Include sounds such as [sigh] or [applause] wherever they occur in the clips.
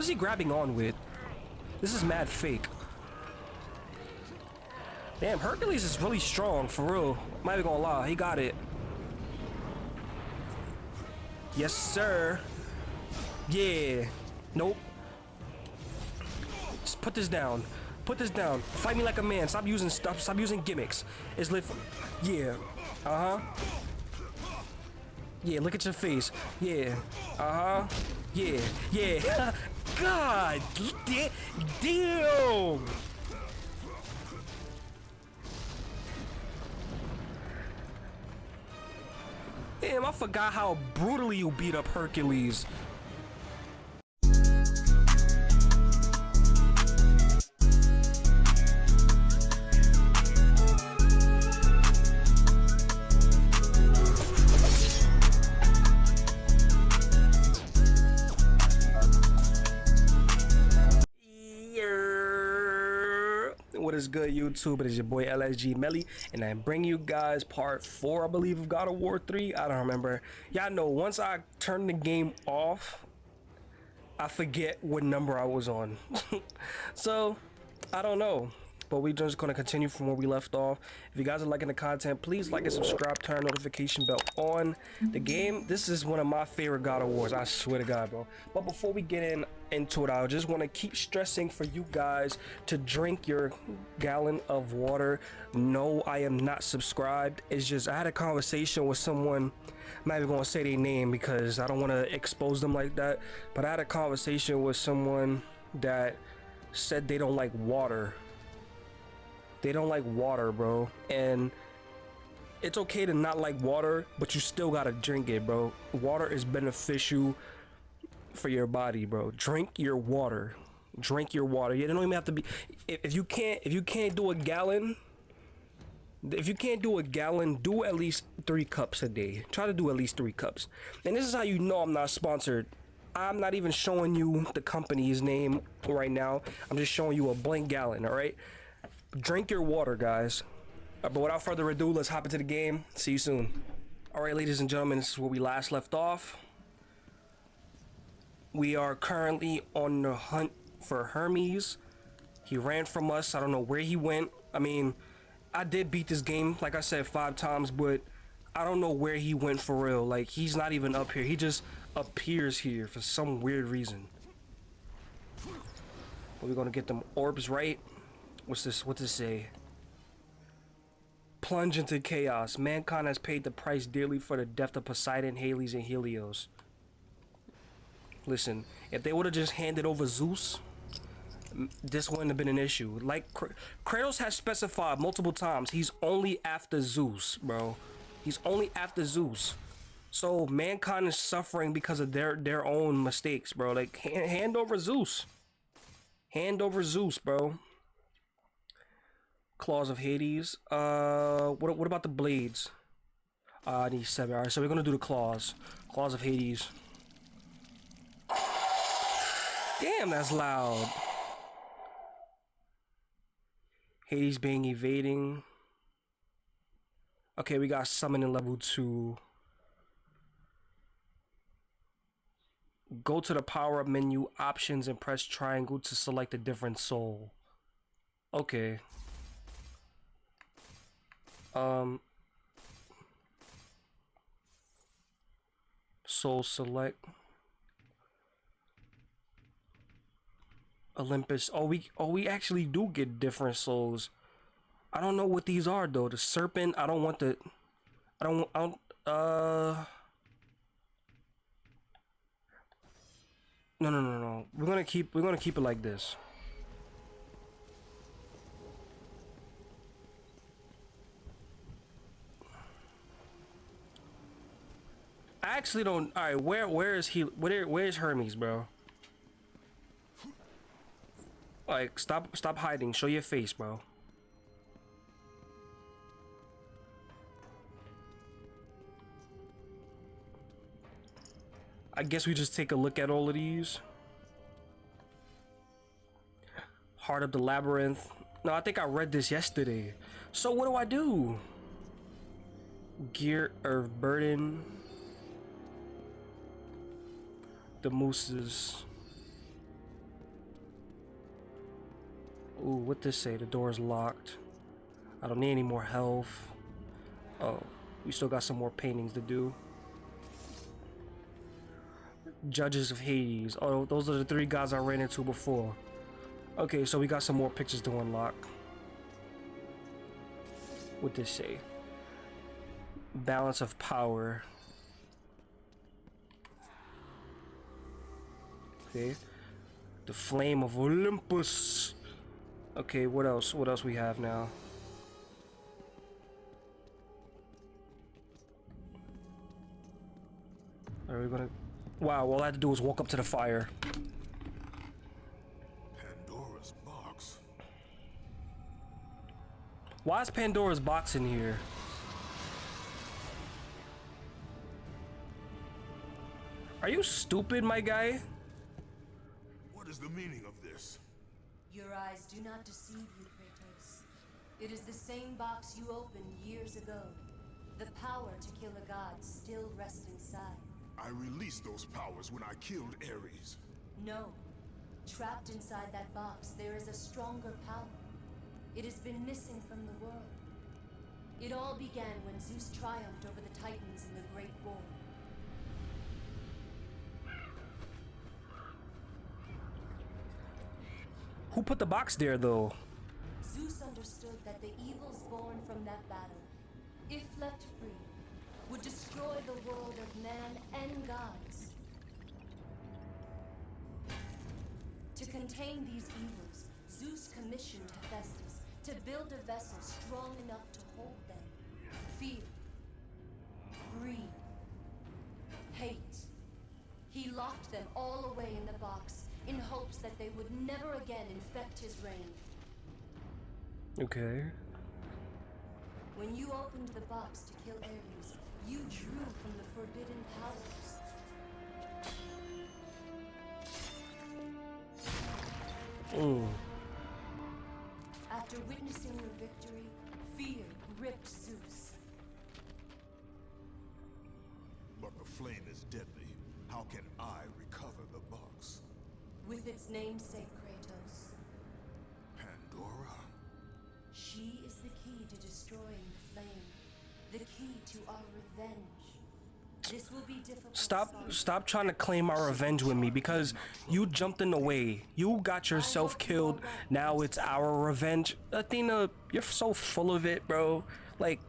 What is he grabbing on with? This is mad fake. Damn, Hercules is really strong, for real. Not even gonna lie, he got it. Yes, sir. Yeah. Nope. Just put this down. Put this down. Fight me like a man. Stop using stuff. Stop using gimmicks. It's lit. Yeah. Uh huh. Yeah. Look at your face. Yeah. Uh huh. Yeah. Yeah. [laughs] God. Damn. Damn, I forgot how brutally you beat up Hercules. YouTube? It is your boy LSG Melly, and I bring you guys part four, I believe, of God of War 3. I don't remember. Y'all know once I turn the game off, I forget what number I was on. [laughs] so, I don't know but we're just going to continue from where we left off. If you guys are liking the content please like and subscribe turn notification bell on. The game this is one of my favorite god of wars i swear to god bro. But before we get in into it i just want to keep stressing for you guys to drink your gallon of water. No i am not subscribed. It's just i had a conversation with someone i'm not even going to say their name because i don't want to expose them like that but i had a conversation with someone that said they don't like water they don't like water, bro. And it's okay to not like water, but you still gotta drink it, bro. Water is beneficial for your body, bro. Drink your water. Drink your water. You don't even have to be. If you can't, if you can't do a gallon, if you can't do a gallon, do at least three cups a day. Try to do at least three cups. And this is how you know I'm not sponsored. I'm not even showing you the company's name right now. I'm just showing you a blank gallon, all right? Drink your water, guys. Uh, but without further ado, let's hop into the game. See you soon. All right, ladies and gentlemen, this is where we last left off. We are currently on the hunt for Hermes. He ran from us. I don't know where he went. I mean, I did beat this game, like I said, five times, but I don't know where he went for real. Like, he's not even up here. He just appears here for some weird reason. We're gonna get them orbs right. What's this? What it say? Plunge into chaos. Mankind has paid the price dearly for the death of Poseidon, Hades, and Helios. Listen, if they would have just handed over Zeus, this wouldn't have been an issue. Like Kratos has specified multiple times, he's only after Zeus, bro. He's only after Zeus. So mankind is suffering because of their their own mistakes, bro. Like hand, hand over Zeus. Hand over Zeus, bro. Claws of Hades. Uh, what, what about the blades? Uh, I need seven. Alright, so we're gonna do the claws. Claws of Hades. Damn, that's loud. Hades being evading. Okay, we got summoning level 2. Go to the power up menu options and press triangle to select a different soul. Okay. Um, Soul Select. Olympus. Oh, we oh we actually do get different souls. I don't know what these are though. The serpent. I don't want the. I don't. I don't. Uh. No, no, no, no. We're gonna keep. We're gonna keep it like this. I actually don't. All right, where where is he? Where where's Hermes, bro? Like, stop stop hiding. Show your face, bro. I guess we just take a look at all of these. Heart of the Labyrinth. No, I think I read this yesterday. So what do I do? Gear of Burden the mooses Ooh, what this say? The door is locked. I don't need any more health. Oh, we still got some more paintings to do. Judges of Hades. Oh, those are the three guys I ran into before. Okay, so we got some more pictures to unlock. What this say? Balance of power. Okay. The flame of Olympus. Okay, what else? What else we have now? Are we gonna... Wow, all I had to do was walk up to the fire. Pandora's box. Why is Pandora's box in here? Are you stupid, my guy? What is the meaning of this? Your eyes do not deceive you, Kratos. It is the same box you opened years ago. The power to kill a god still rests inside. I released those powers when I killed Ares. No. Trapped inside that box, there is a stronger power. It has been missing from the world. It all began when Zeus triumphed over the Titans in the Great War. Who put the box there, though? Zeus understood that the evils born from that battle, if left free, would destroy the world of man and gods. To contain these evils, Zeus commissioned Hephaestus to build a vessel strong enough to hold them. Fear, greed, hate. He locked them all away in the box in hopes that they would never again infect his reign. Okay. When you opened the box to kill Ares, you drew from the forbidden powers. Mm. After witnessing your victory, fear gripped Zeus. But the flame is deadly. How can I recover the box? With its namesake, Kratos. Pandora? She is the key to destroying the flame. The key to our revenge. This will be difficult. Stop stop trying to claim our revenge with me because you jumped in the way. You got yourself killed. Now it's our revenge. Athena, you're so full of it, bro. Like,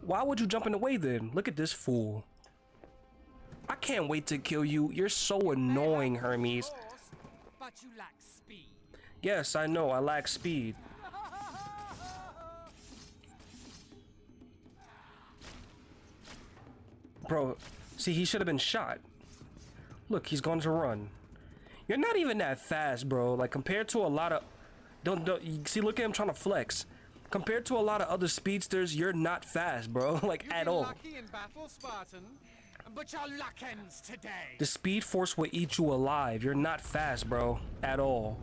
why would you jump in the way then? Look at this fool. I can't wait to kill you. You're so annoying, Hermes. But you lack speed. Yes, I know. I lack speed. Bro, see, he should have been shot. Look, he's going to run. You're not even that fast, bro. Like, compared to a lot of... Don't, don't... You see, look at him trying to flex. Compared to a lot of other speedsters, you're not fast, bro. [laughs] Like, You've at all. lucky in battle, Spartan, The speed force will eat you alive. You're not fast, bro. At all.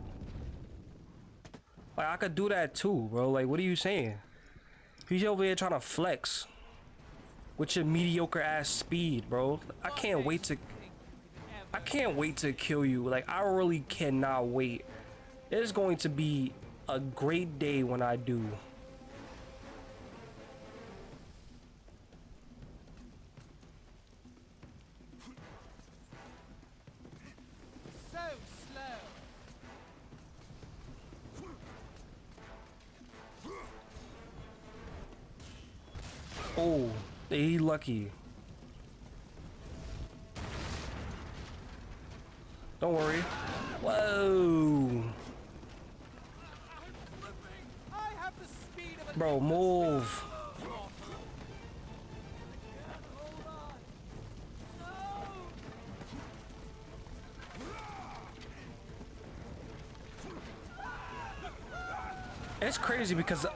Like, I could do that too, bro. Like, what are you saying? He's over here trying to flex. With your mediocre ass speed, bro. I can't wait to... I can't wait to kill you. Like, I really cannot wait. It is going to be a great day when I do. Lucky. Don't worry. Whoa. Bro, move. It's crazy because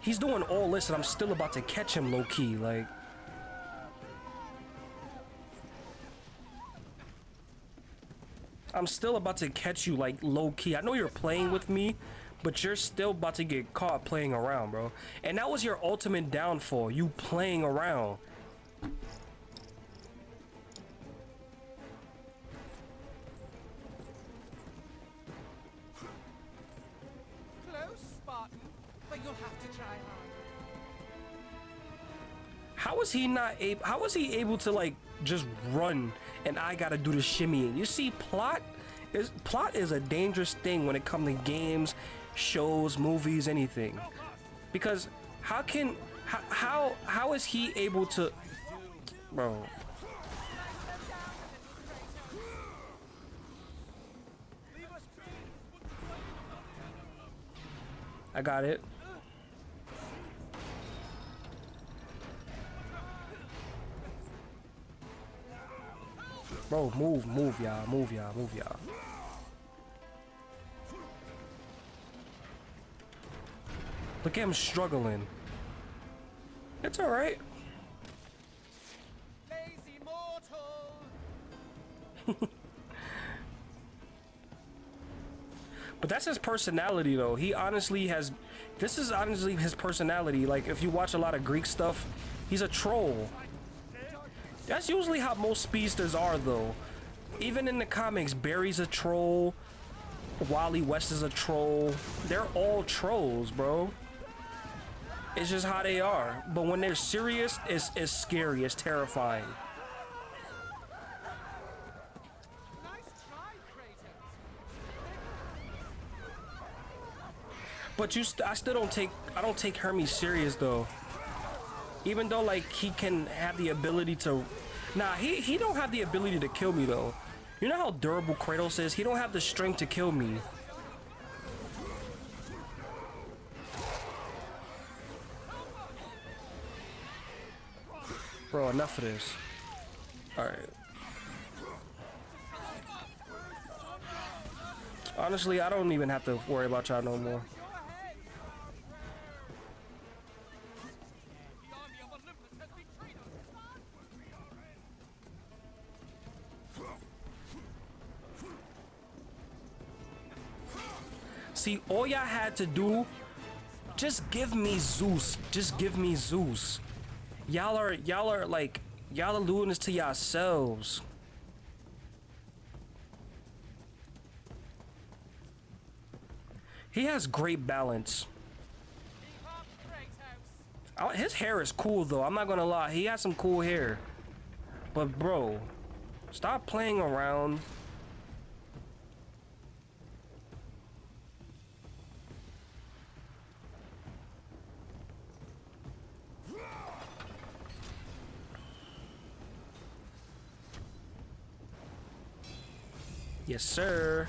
he's doing all this and I'm still about to catch him low key. Like, I'm still about to catch you like low key. I know you're playing with me, but you're still about to get caught playing around, bro. And that was your ultimate downfall, you playing around. Is he not able? How was he able to like just run and I gotta do the shimmying? You see, plot is plot is a dangerous thing when it comes to games, shows, movies, anything. Because how can how how, how is he able to, bro? I got it. Bro, move, move, y'all, move, y'all, move, y'all. Look at him struggling. It's alright. [laughs] But that's his personality, though. He honestly has. This is honestly his personality. Like, if you watch a lot of Greek stuff, he's a troll. That's usually how most speedsters are, though. Even in the comics, Barry's a troll. Wally West is a troll. They're all trolls, bro. It's just how they are. But when they're serious, it's, it's scary. It's terrifying. But you, st I still don't take. I don't take Hermes serious though. Even though like he can have the ability to, nah, he he don't have the ability to kill me though. You know how durable Kratos is. He don't have the strength to kill me. Bro, enough of this. All right. Honestly, I don't even have to worry about y'all no more. See, all y'all had to do, just give me Zeus. Just give me Zeus. Y'all are, y'all are like, y'all are doing this to yourselves. He has great balance. Uh, His hair is cool though. I'm not gonna lie. He has some cool hair. But bro, stop playing around. Yes, sir.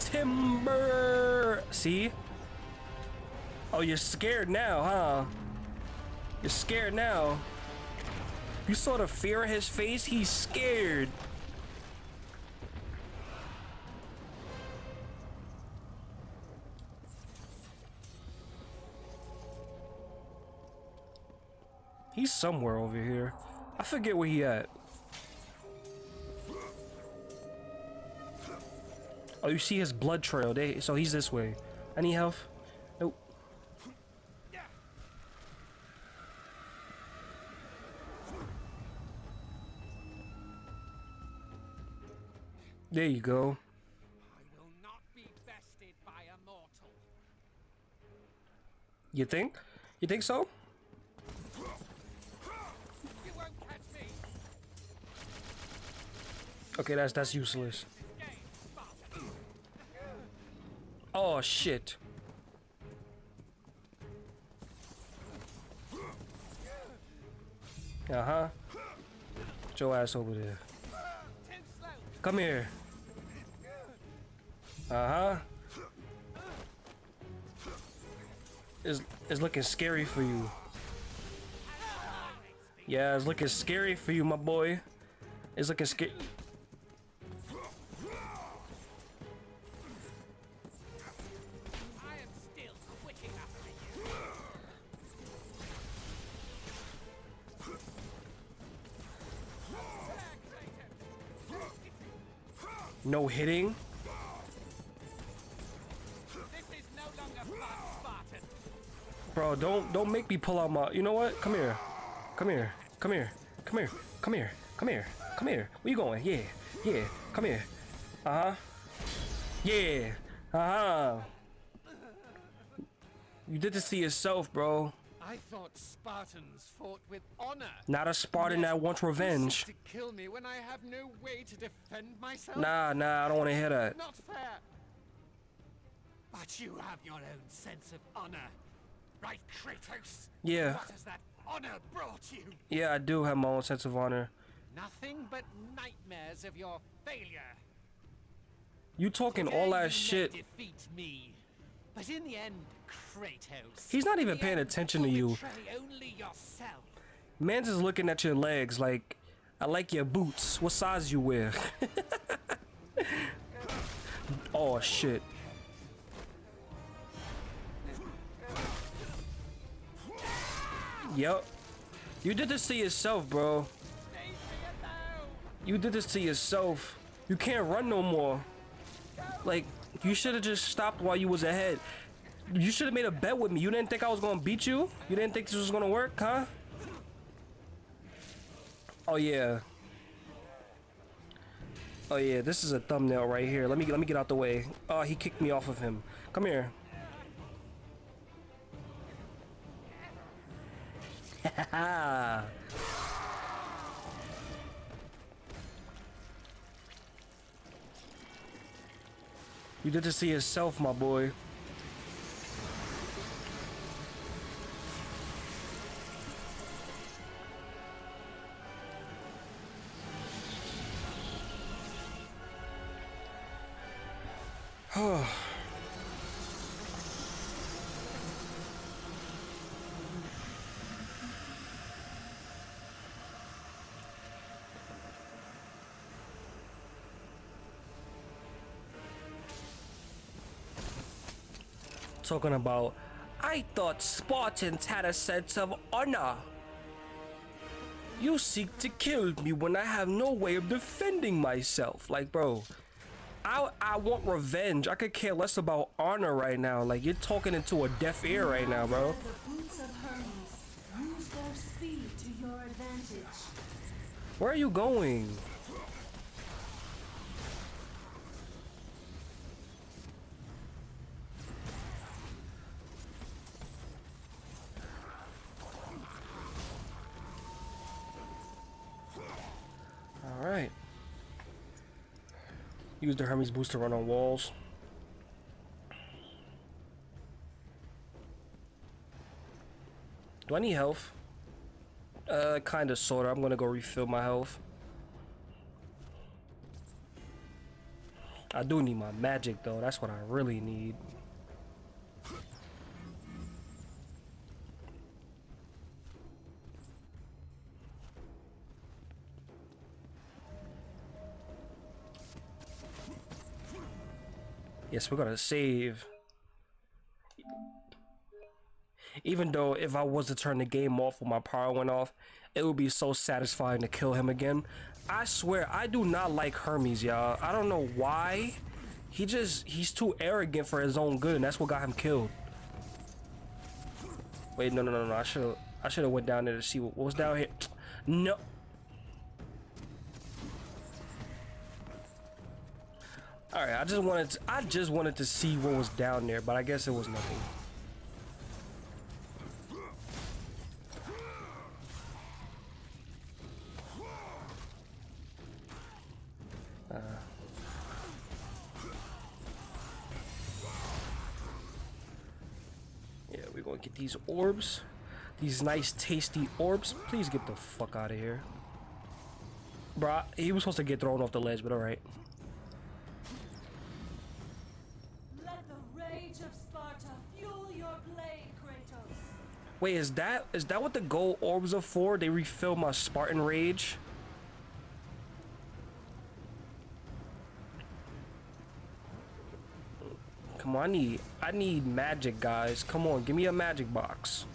Timber. See? Oh, you're scared now, huh? You're scared now. You saw the fear in his face? He's scared. He's somewhere over here. I forget where he at. Oh, you see his blood trail. They, so he's this way. Any health? Nope. There you go. You think? You think so? You. Okay, that's that's useless. Oh shit. Uh-huh. Get your ass over there. Come here. Uh-huh. It's, it's looking scary for you. Yeah, it's looking scary for you, my boy. It's looking scary. No hitting. Bro, don't don't make me pull out my. You know what? Come here. Come here. Come here. Come here. Come here. Come here. Come here. Where you going? Yeah. Yeah. Come here. Uh huh. Yeah. Uh huh. You did this to yourself, bro. I thought Spartans fought with honor. Not a Spartan that wants revenge. to kill me when I have no way to defend myself. Nah, nah, I don't want to hear that. Not fair. But you have your own sense of honor, right, Kratos? Yeah. What has that honor brought you? Yeah, I do have my own sense of honor. Nothing but nightmares of your failure. You talking Today all that may shit. Defeat me, but in the end, Kratos. He's not even paying attention to you. Man's is looking at your legs like, I like your boots. What size you wear? [laughs] oh shit. Yep. You did this to yourself, bro. Leave me alone. You did this to yourself. You can't run no more. Like, you should have just stopped while you was ahead. You should have made a bet with me. You didn't think I was gonna beat you? You didn't think this was gonna work, huh? Oh yeah. Oh yeah, this is a thumbnail right here. Let me let me get out the way. Oh, he kicked me off of him. Come here. [laughs] You did to see yourself, my boy. [sighs] [sighs] Talking about, I thought Spartans had a sense of honor. You seek to kill me when I have no way of defending myself. Like, bro, I I want revenge. I could care less about honor right now. Like, you're talking into a deaf ear right now, bro. Where are you going? Use the Hermes boost to run on walls. Do I need health? Uh, kind of, sort of. I'm gonna go refill my health. I do need my magic though. That's what I really need. Yes, we're gonna save. Even though if I was to turn the game off when my power went off, it would be so satisfying to kill him again. I swear, I do not like Hermes, y'all. I don't know why. He just, he's too arrogant for his own good, and that's what got him killed. Wait, no, no, no, no. I should have, I should have went down there to see what, what was down here. No. All right, I just wanted, to, I just wanted to see what was down there, but I guess it was nothing. Uh. Yeah, we're gonna get these orbs. These nice, tasty orbs. Please get the fuck out of here. Bruh, he was supposed to get thrown off the ledge, but alright. Wait, is that is that what the gold orbs are for? They refill my Spartan rage? Come on, I need I need magic, guys. Come on, give me a magic box.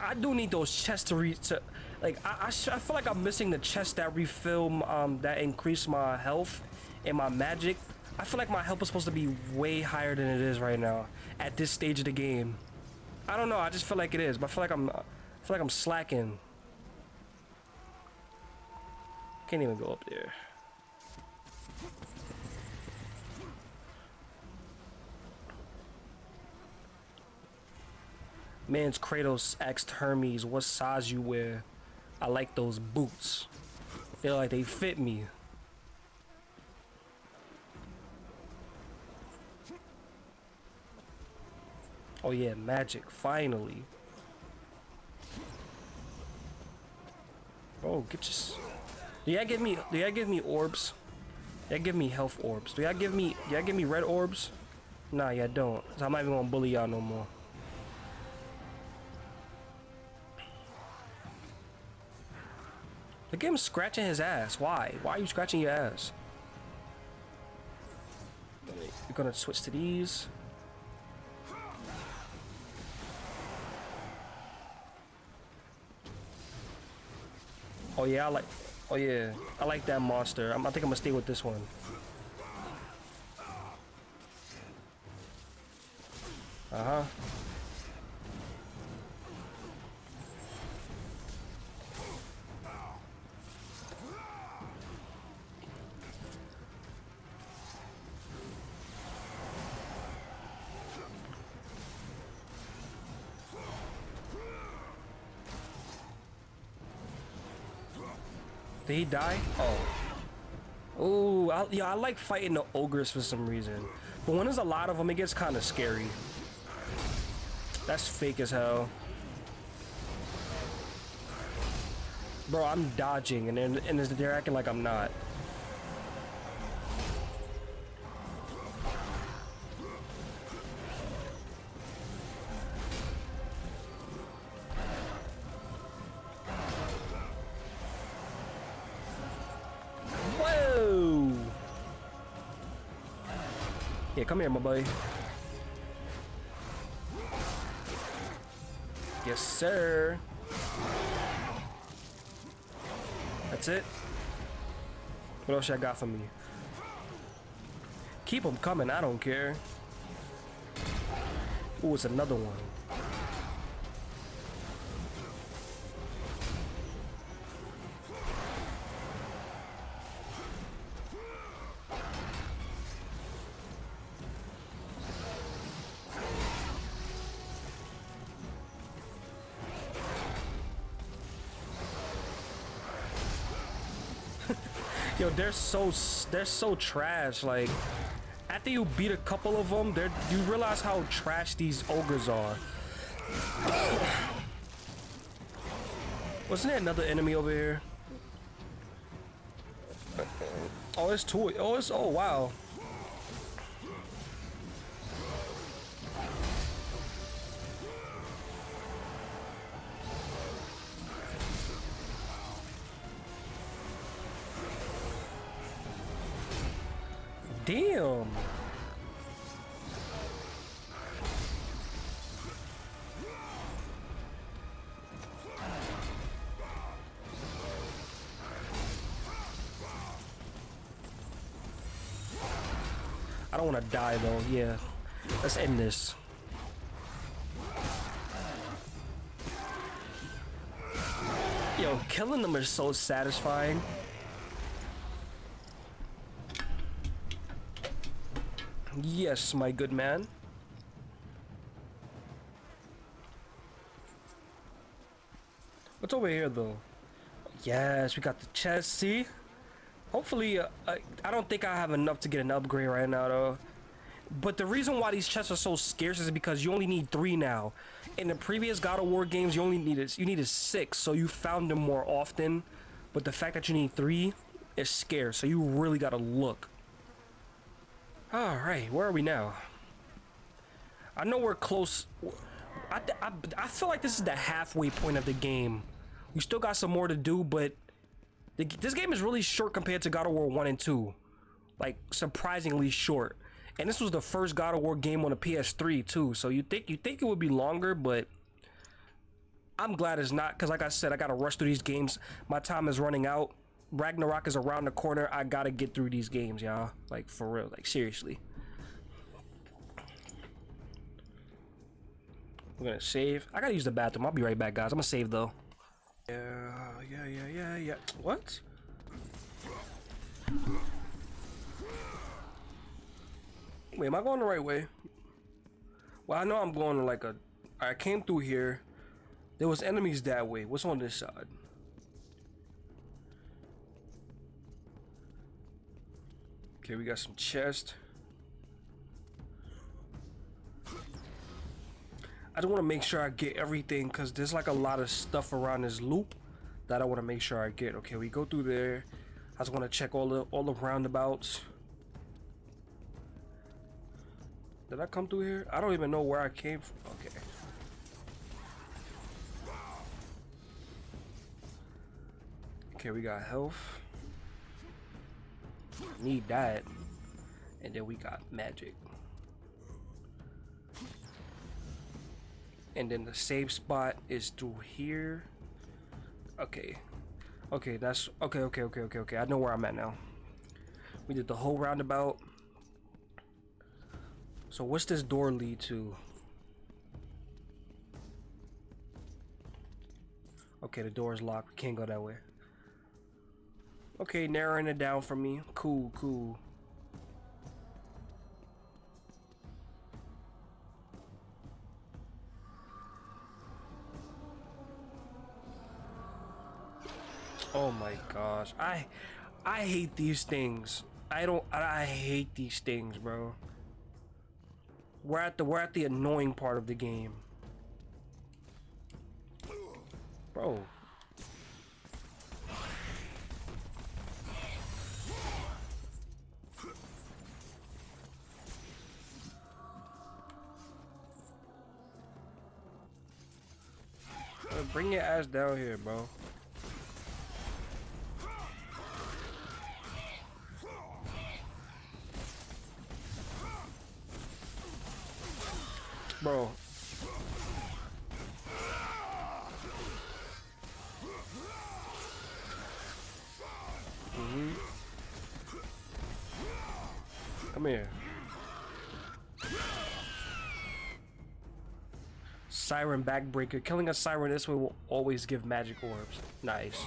I do need those chests to re to, like I I, I feel like I'm missing the chests that refill um that increase my health and my magic. I feel like my help is supposed to be way higher than it is right now at this stage of the game. I don't know. I just feel like it is, but I feel like I'm, I feel like I'm slacking. Can't even go up there. Man's Kratos asked Hermes what size you wear. I like those boots. Feel like they fit me. Oh yeah, magic, finally. Oh, get your... Do y'all give me, do y'all give me orbs? Y'all give me health orbs. Do y'all give me, y'all give me red orbs? Nah, y'all don't. So I'm not even gonna bully y'all no more. Look at him scratching his ass. Why? Why are you scratching your ass? You're gonna switch to these. Oh yeah, I like. Oh yeah, I like that monster. I'm, I think I'm gonna stay with this one. Uh huh. He die? Oh. Oh, I, yeah, I like fighting the ogres for some reason. But when there's a lot of them, it gets kind of scary. That's fake as hell. Bro, I'm dodging, and they're, and they're acting like I'm not. Come here, my boy. Yes, sir. That's it. What else I got for me? Keep them coming, I don't care. Ooh, it's another one. They're so they're so trash. Like after you beat a couple of them, they you realize how trash these ogres are. Wasn't there another enemy over here? Oh, it's two. Oh, it's oh wow. Don't want to die though. Yeah. Let's end this. Yo, killing them is so satisfying. Yes, my good man. What's over here, though? Yes, we got the chest, see? Hopefully, uh, I, I don't think I have enough to get an upgrade right now, though. But the reason why these chests are so scarce is because you only need three now. In the previous God of War games, you only needed you needed six, so you found them more often. But the fact that you need three is scarce, so you really gotta look. Alright, where are we now? I know we're close. I, I, I feel like this is the halfway point of the game. We still got some more to do, but this game is really short compared to God of War 1 and 2. Like, surprisingly short. And this was the first God of War game on the PS3 too. So you think you think it would be longer, but I'm glad it's not. Because like I said, I got to rush through these games. My time is running out. Ragnarok is around the corner. I gotta get through these games, y'all. Like for real. Like seriously. We're gonna save. I gotta use the bathroom. I'll be right back, guys. I'm gonna save though. Yeah, yeah, yeah, yeah, yeah. What? Wait, am I going the right way? Well, I know I'm going like a I came through here. There was enemies that way. What's on this side? Okay, we got some chest. I just want to make sure I get everything because there's like a lot of stuff around this loop that I want to make sure I get. Okay, we go through there. I just want to check all the all the roundabouts. Did I come through here? I don't even know where I came from. Okay. Okay, we got health. Need that. And then we got magic. And then the save spot is through here. Okay. Okay, that's okay, okay, okay, okay, okay. I know where I'm at now. We did the whole roundabout. So what's this door lead to? Okay, the door is locked. We can't go that way. Okay, narrowing it down for me. Cool, cool. Oh my gosh. I I hate these things. I don't I hate these things, bro. We're at the we're at the annoying part of the game. Bro. Bring your ass down here, bro. Bro. Mm-hmm. Come here. Siren backbreaker. Killing a siren this way will always give magic orbs. Nice.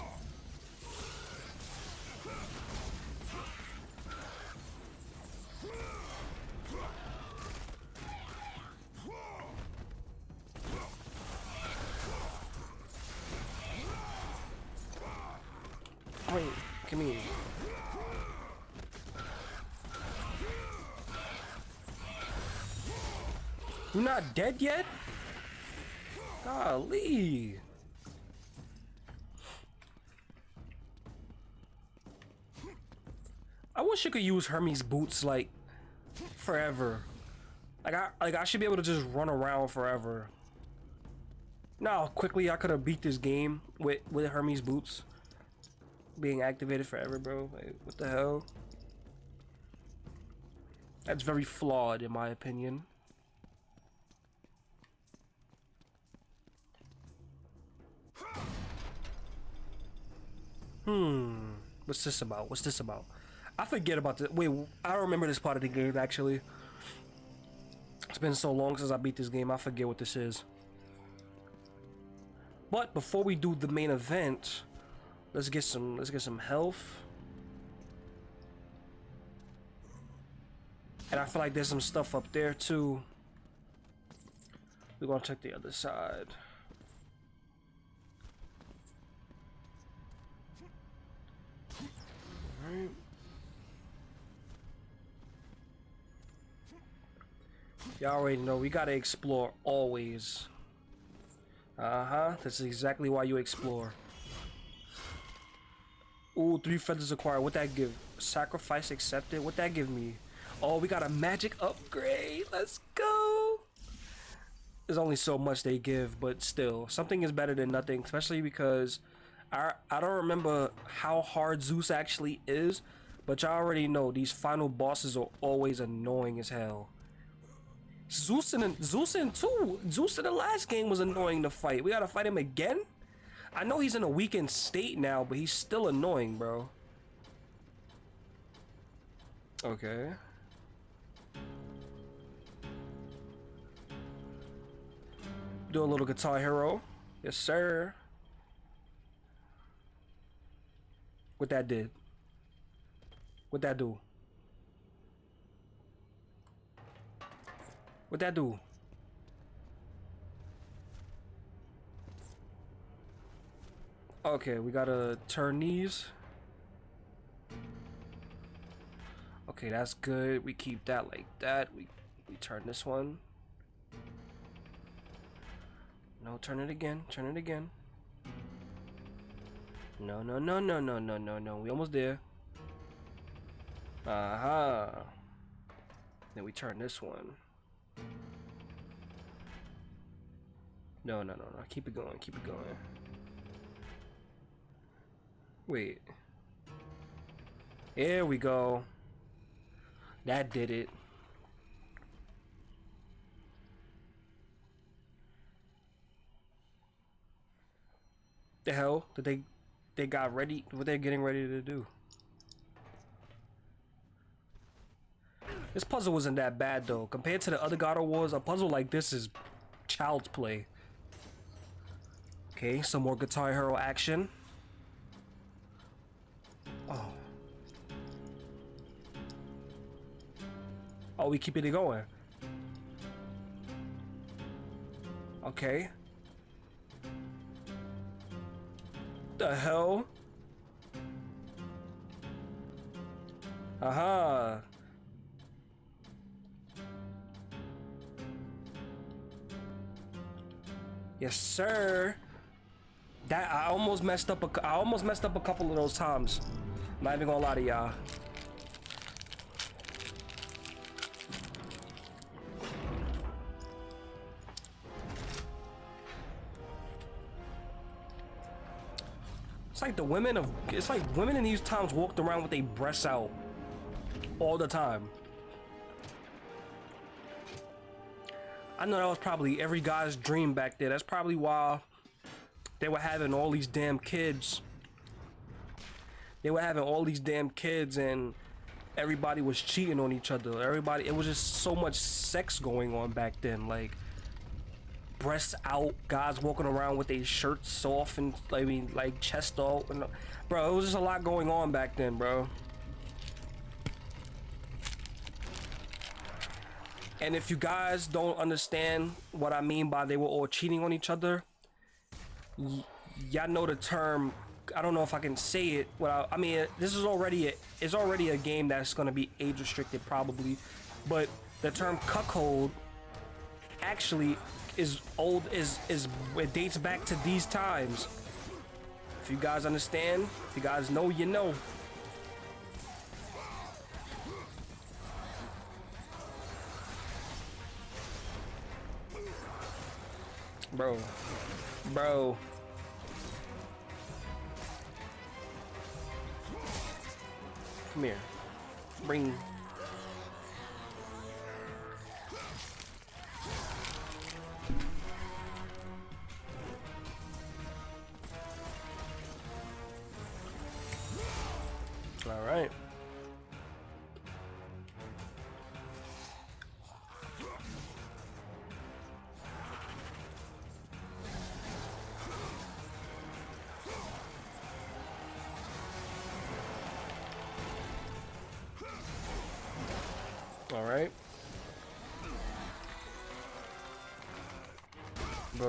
Wait, come here. You're dead yet? Golly. I wish you could use Hermes boots like forever. Like I like I should be able to just run around forever. Now quickly I could have beat this game with with Hermes boots being activated forever, bro. Like, what the hell? That's very flawed in my opinion. Hmm. What's this about? What's this about? I forget about this. Wait, I remember this part of the game actually. It's been so long since I beat this game, I forget what this is. But before we do the main event, let's get some let's get some health. And I feel like there's some stuff up there too. We're gonna check the other side. Y'all already know we gotta explore always. Uh-huh. That's exactly why you explore. Ooh, three feathers acquired. What that give? Sacrifice accepted. What that give me? Oh, we got a magic upgrade. Let's go. There's only so much they give, but still, something is better than nothing, especially because I I don't remember how hard Zeus actually is, but y'all already know these final bosses are always annoying as hell. Zeus in Zeus in two. Zeus in the last game was annoying to fight. We gotta fight him again. I know he's in a weakened state now, but he's still annoying, bro. Okay. Do a little guitar hero. Yes, sir. What that did? What that do? What that do? Okay, we gotta turn these. Okay, that's good. We keep that like that. We we turn this one. No, turn it again. Turn it again. No, no, no, no, no, no, no, no. We almost there. Aha. Uh -huh. Then we turn this one. No, no, no, no. Keep it going. Keep it going. Wait. There we go. That did it. The hell did they they got ready what they're getting ready to do? This puzzle wasn't that bad though. Compared to the other God of Wars, a puzzle like this is child's play. Okay, some more Guitar Hero action. Oh. Oh, we keeping it going. Okay. The hell? Aha. Yes, sir. That I almost messed up. A, I almost messed up a couple of those times. I'm not even gonna lie to y'all. It's like the women of it's like women in these times walked around with their breasts out all the time. I know that was probably every guy's dream back there. That's probably why they were having all these damn kids. They were having all these damn kids and everybody was cheating on each other. Everybody, it was just so much sex going on back then. Like, breasts out, guys walking around with their shirts off and, I mean, like, chest out. And, bro, it was just a lot going on back then, bro. And if you guys don't understand what I mean by they were all cheating on each other, y'all know the term. I don't know if I can say it. Well, I mean, this is already a, it's already a game that's going to be age restricted probably, but the term cuckold actually is old. Is is it dates back to these times. If you guys understand, if you guys know, you know. Bro. Bro. Come here. Bring...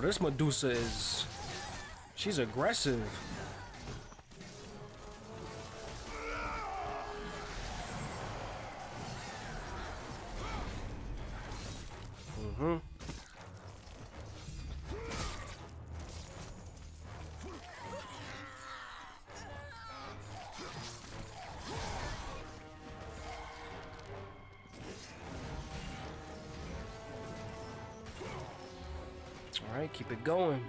this Medusa is... She's aggressive. Mm-hmm. All right, keep it going.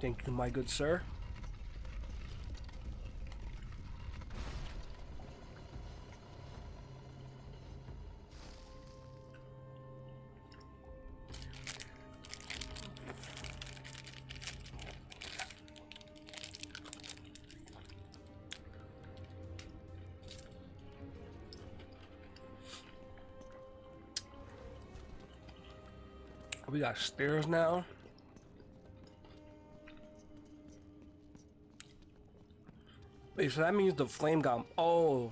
Thank you, my good sir. We got stairs now. Wait, so that means the flame got. Oh.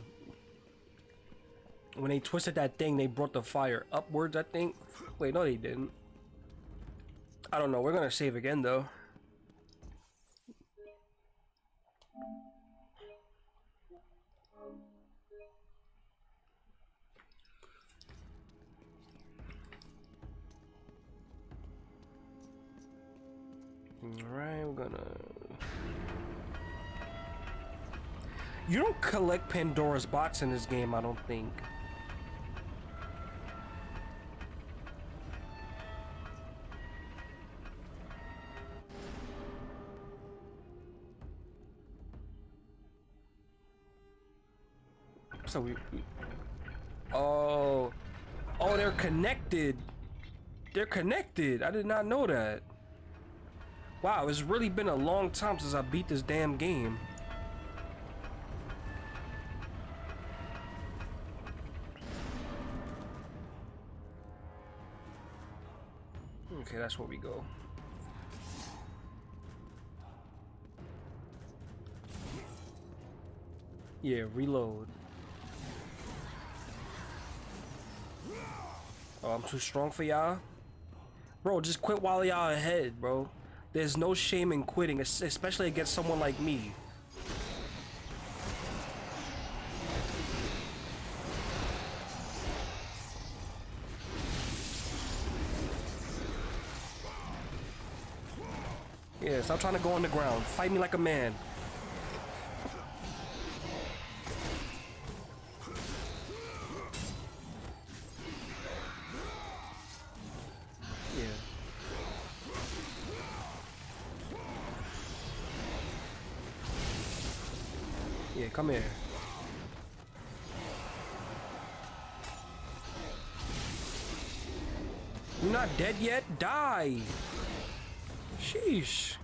When they twisted that thing, they brought the fire upwards, I think. Wait, no, they didn't. I don't know. We're gonna save again, though. Collect Pandora's box in this game, I don't think. So we, we- Oh. Oh, they're connected. They're connected. I did not know that. Wow, it's really been a long time since I beat this damn game. Okay, that's where we go. Yeah, reload. Oh, I'm too strong for y'all? Bro, just quit while y'all are ahead, bro. There's no shame in quitting, especially against someone like me. Stop trying to go on the ground. Fight me like a man. Yeah. Yeah, come here. You're not dead yet? Die! Sheesh.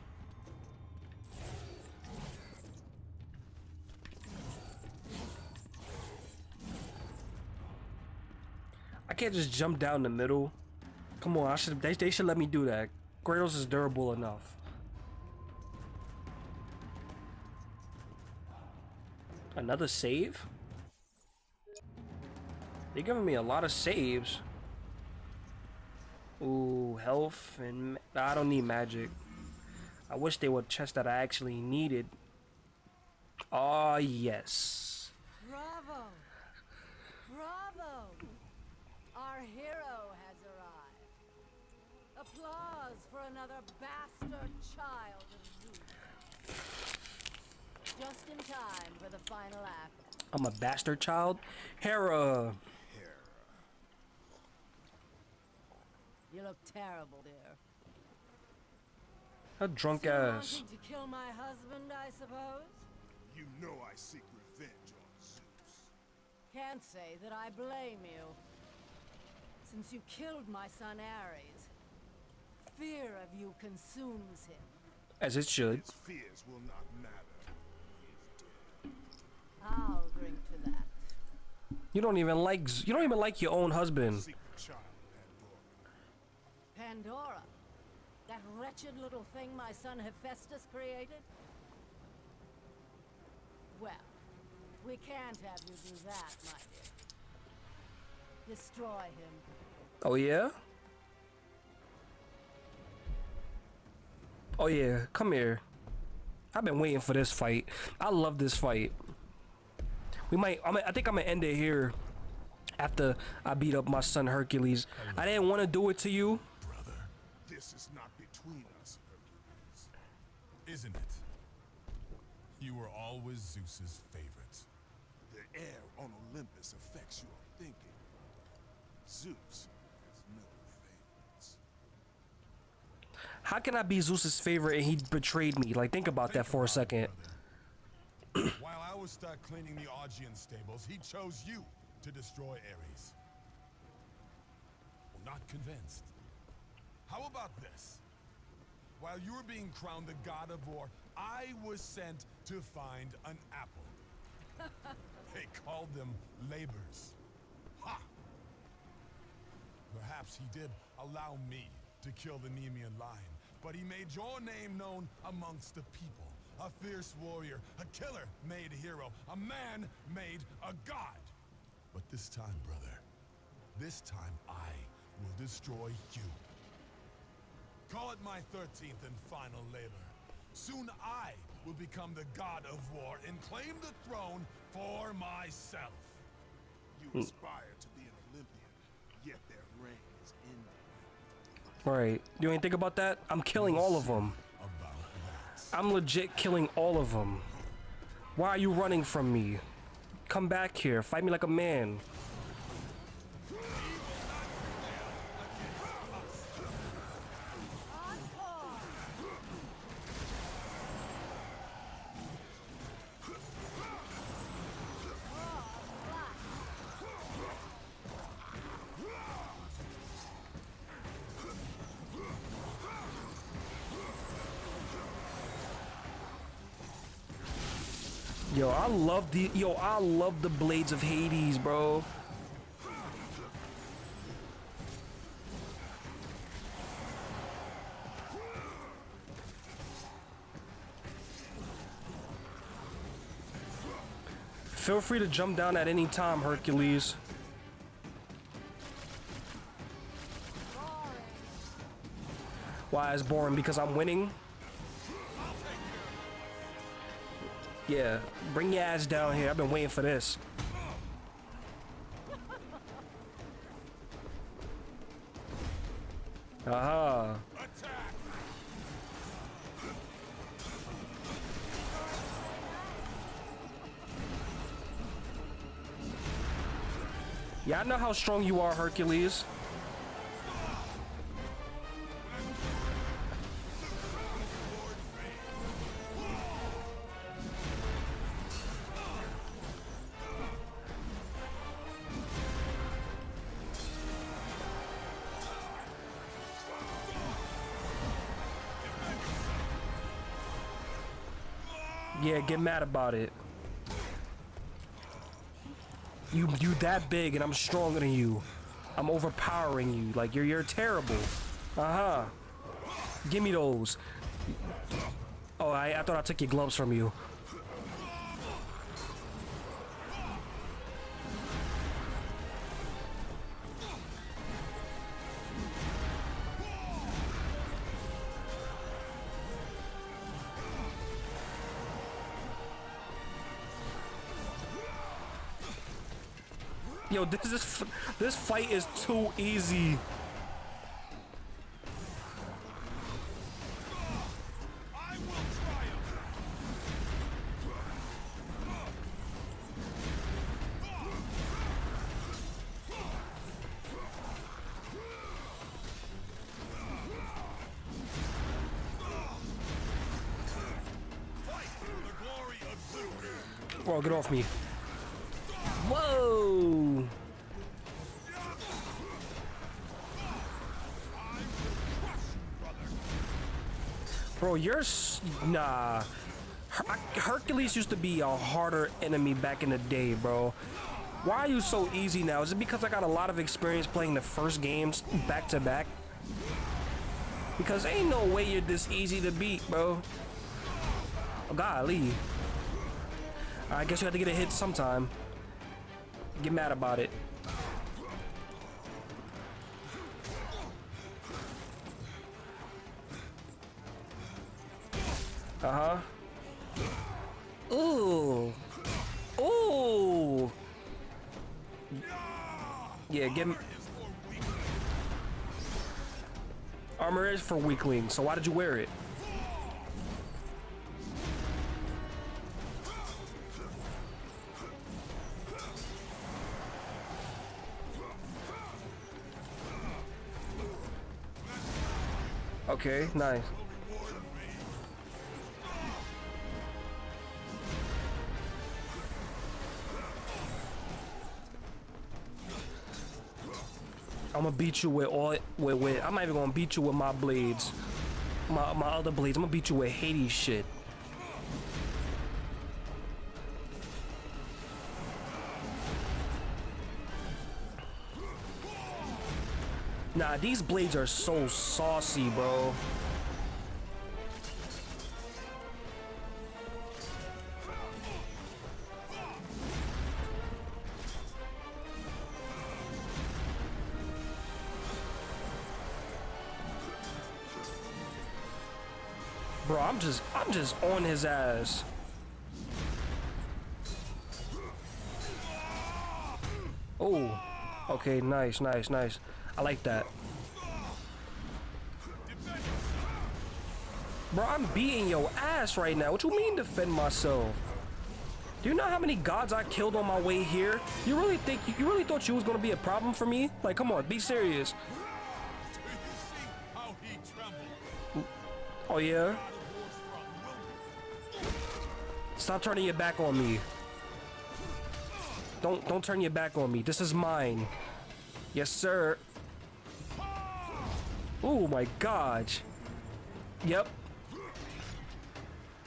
I can't just jump down the middle. Come on, I should they, they should let me do that. Kratos is durable enough. Another save? They're giving me a lot of saves. Ooh, health and I don't need magic. I wish they would chest that I actually needed. Oh yes. Bravo! Our hero has arrived. Applause for another bastard child of Zeus. Just in time for the final act. I'm a bastard child. Hera. You look terrible, dear. A drunk Still ass. to kill my husband, I suppose? You know I seek revenge on Zeus. Can't say that I blame you. Since you killed my son Ares, fear of you consumes him. As it should. His fears will not matter. He is dead. I'll drink to that. You don't even like you don't even like your own husband. Child, Pandora. Pandora? That wretched little thing my son Hephaestus created? Well, we can't have you do that, my dear. Destroy him. Oh yeah? Oh yeah, come here. I've been waiting for this fight. I love this fight. We might I, might, I think I'm gonna end it here after I beat up my son Hercules. I didn't want to do it to you. Brother, this is not between us, Hercules. Isn't it? You were always Zeus's favorite. The air on Olympus affects your thinking. Zeus has no favorites. How can I be Zeus's favorite and he betrayed me? Like think about that for a about it, second. While I was stuck cleaning the Augean stables, he chose you to destroy Ares. Well, not convinced. How about this? While you were being crowned the god of war, I was sent to find an apple. [laughs] they called them labors. Ha! Perhaps he did allow me to kill the Nemean lion, but he made your name known amongst the people. a fierce warrior, a killer made hero, a man made a god. But this time, brother, this time I will destroy you. Call it my 13th and final labor. Soon I will become the god of war and claim the throne for myself. You hmm. aspire to Right. You ain't think about that? I'm killing all of them. I'm legit killing all of them. Why are you running from me? Come back here. Fight me like a man. Yo, I love the yo, I love the blades of Hades, bro. Feel free to jump down at any time, Hercules. Why is boring? Because I'm winning. Yeah, bring your ass down here. I've been waiting for this. Aha. Attack! Yeah, I know how strong you are, Hercules. Get mad about it. You you that big and I'm stronger than you. I'm overpowering you. Like you're you're terrible. Uh-huh. Give me those. Oh, I, I thought I took your gloves from you. Yo, this is this fight is too easy. Bro, get off me. Whoa! Bro, you're nah. Her- Hercules used to be a harder enemy back in the day, bro. Why are you so easy now? Is it because I got a lot of experience playing the first games back to back? Because ain't no way you're this easy to beat, bro. Oh, golly. I guess you have to get a hit sometime. Get mad about it. For weaklings, so why did you wear it? Okay, nice. I'm gonna beat you with all with, with I'm not even gonna beat you with my blades. My my other blades. I'm gonna beat you with Hades shit. Nah, these blades are so saucy, bro. Just on his ass. Oh. Okay, nice, nice, nice. I like that. Bro, I'm beating your ass right now. What you mean defend myself? Do you know how many gods I killed on my way here? You really think you really thought you was gonna be a problem for me? Like, come on, be serious. Do you see how he trembled? Oh yeah? Stop turning your back on me. Don't don't turn your back on me. This is mine. Yes, sir. Oh my god. Yep.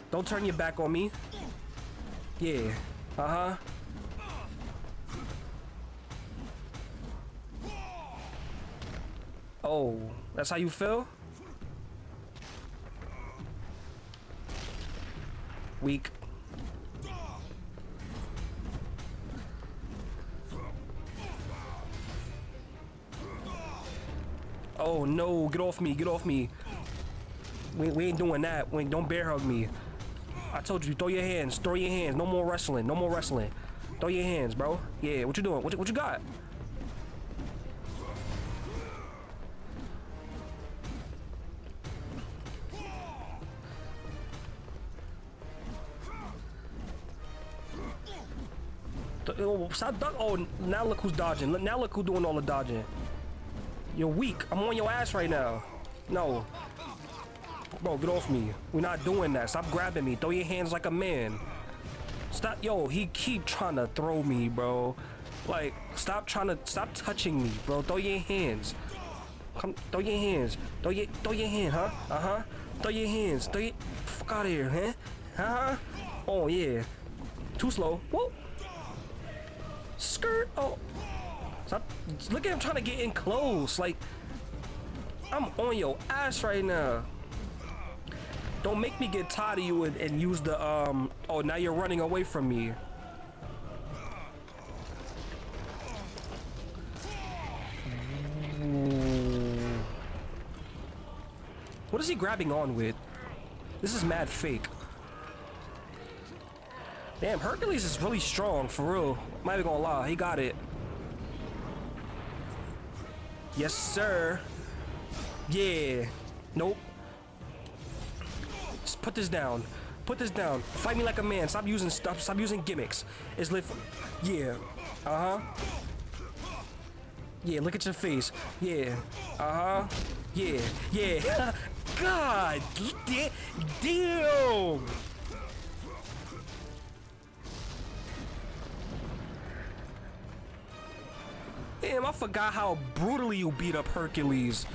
Don't turn your back on me. Yeah. Uh-huh. Oh, that's how you feel? Weak. No, get off me, get off me. We, we ain't doing that. We don't bear hug me. I told you, throw your hands, throw your hands. No more wrestling, no more wrestling. Throw your hands, bro. Yeah, what you doing? What, you- what you got? Oh, Stop. Oh, now look who's dodging. Now look who's doing all the dodging. You're weak. I'm on your ass right now. No. Bro, get off me. We're not doing that. Stop grabbing me. Throw your hands like a man. Stop. Yo, he keep trying to throw me, bro. Like, stop trying to, stop touching me, bro. Throw your hands. Come, throw your hands. Throw your, throw your hand, huh? Uh-huh. Throw your hands. Throw your, fuck out of here, huh? Uh huh? Oh, yeah. Too slow. Whoa. Skirt. Oh. Stop. Look at him trying to get in close. Like, I'm on your ass right now. Don't make me get tired of you and, and use the, um, oh, now you're running away from me. What is he grabbing on with? This is mad fake. Damn, Hercules is really strong, for real. Not even gonna lie, he got it. Yes, sir. Yeah. Nope. Just put this down. Put this down. Fight me like a man. Stop using stuff. Stop using gimmicks. It's lit. Yeah. Uh huh. Yeah. Look at your face. Yeah. Uh huh. Yeah. Yeah. [laughs] God. Damn. Damn, I forgot how brutally you beat up Hercules.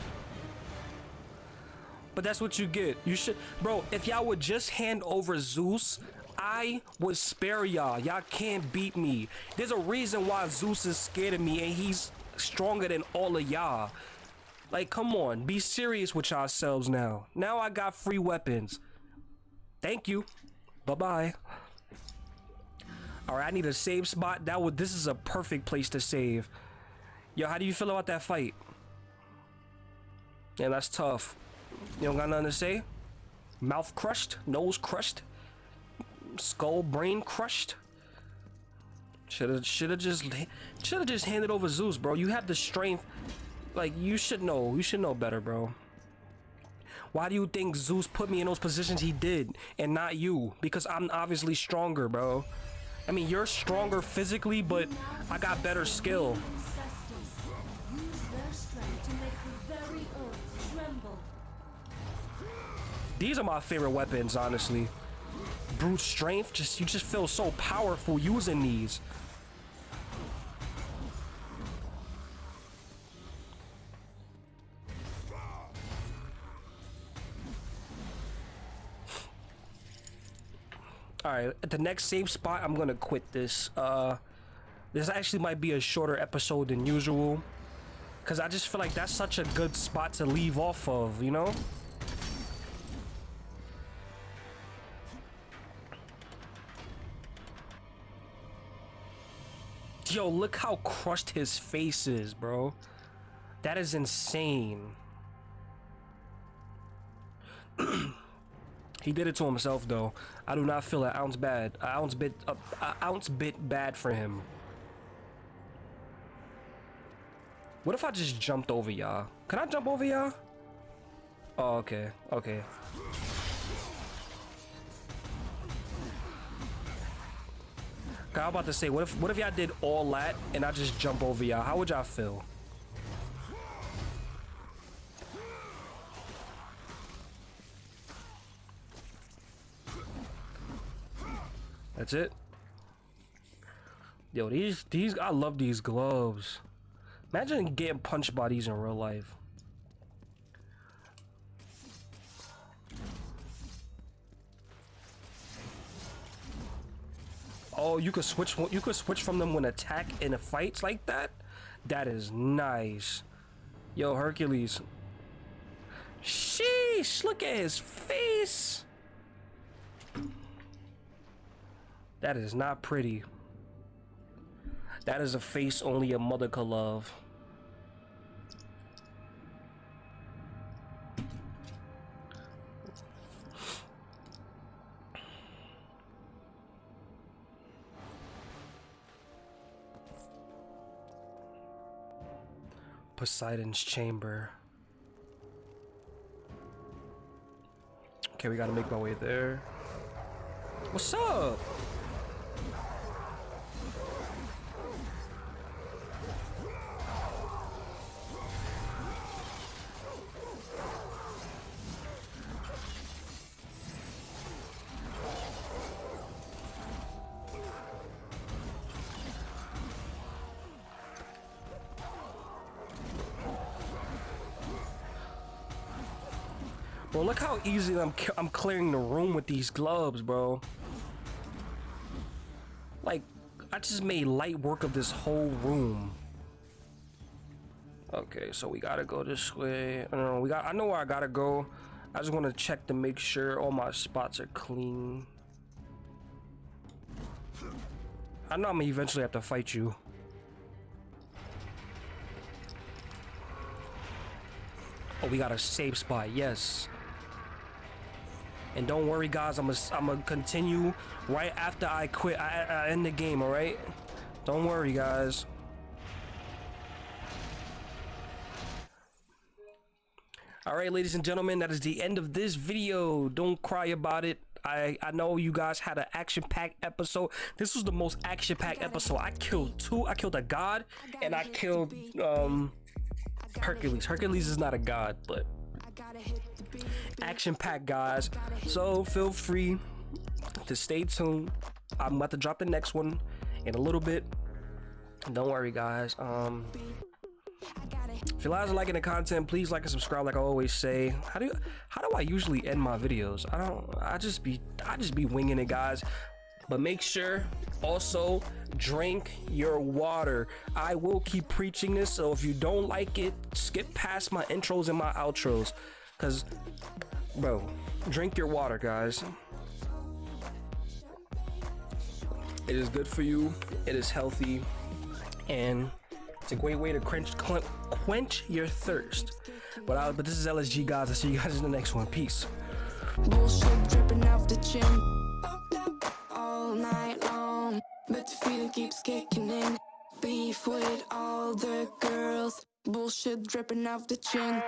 But that's what you get. You should, bro. If y'all would just hand over Zeus, I would spare y'all. Y'all can't beat me. There's a reason why Zeus is scared of me, and he's stronger than all of y'all. Like, come on, be serious with yourselves now. Now I got free weapons. Thank you. Bye bye. All right, I need a save spot. That would. This is a perfect place to save. Yo, how do you feel about that fight? Yeah, that's tough. You don't got nothing to say? Mouth crushed, nose crushed, skull brain crushed. Shoulda shoulda just shoulda just handed over Zeus, bro. You have the strength. Like you should know. You should know better, bro. Why do you think Zeus put me in those positions he did and not you? Because I'm obviously stronger, bro. I mean, you're stronger physically, but I got better skill. These are my favorite weapons, honestly. Brute strength, just you just feel so powerful using these. Alright, at the next save spot, I'm gonna quit this. Uh, this actually might be a shorter episode than usual. Because I just feel like that's such a good spot to leave off of, you know? Yo, look how crushed his face is, bro. That is insane. [clears throat] He did it to himself, though. I do not feel an ounce bad, an ounce bit, a, a ounce bit bad for him. What if I just jumped over y'all? Can I jump over y'all? Oh, okay, okay. I was about to say, what if what if y'all did all that and I just jump over y'all? How would y'all feel? That's it. Yo, these these I love these gloves. Imagine getting punch bodies in real life. Oh, you could switch. You could switch from them when attack in a fights like that. That is nice. Yo, Hercules. Sheesh! Look at his face. That is not pretty. That is a face only a mother could love. Poseidon's chamber. Okay, we gotta make my way there. What's up? Easy I'm I'm clearing the room with these gloves, bro. Like, I just made light work of this whole room. Okay, so we gotta go this way. I don't know, we got. I know where I gotta go. I just want to check to make sure all my spots are clean. I know I'm gonna eventually have to fight you. Oh, we got a safe spot. Yes. And don't worry, guys. I'm gonna I'm gonna continue right after I quit. I, I end the game. All right. Don't worry, guys. All right, ladies and gentlemen, that is the end of this video. Don't cry about it. I, I know you guys had an action-packed episode. This was the most action-packed episode. I killed two. I killed a god, and I killed um Hercules. Hercules is not a god, but action packed guys. So feel free to stay tuned. I'm about to drop the next one in a little bit. Don't worry guys. Um if you guys are liking the content please like and subscribe like i always say. How do how do i usually end my videos? I don't i just be i just be winging it guys. But make sure also drink your water. I will keep preaching this so if you don't like it skip past my intros and my outros because bro drink your water guys. It is good for you it is healthy and it's a great way to quench quench your thirst. But I, but this is lsg guys. I'll see you guys in the next one. Peace. Bullshit dripping off the chin. All night long. But the feeling keeps kicking in. Beef with all the girls. Bullshit dripping off the chin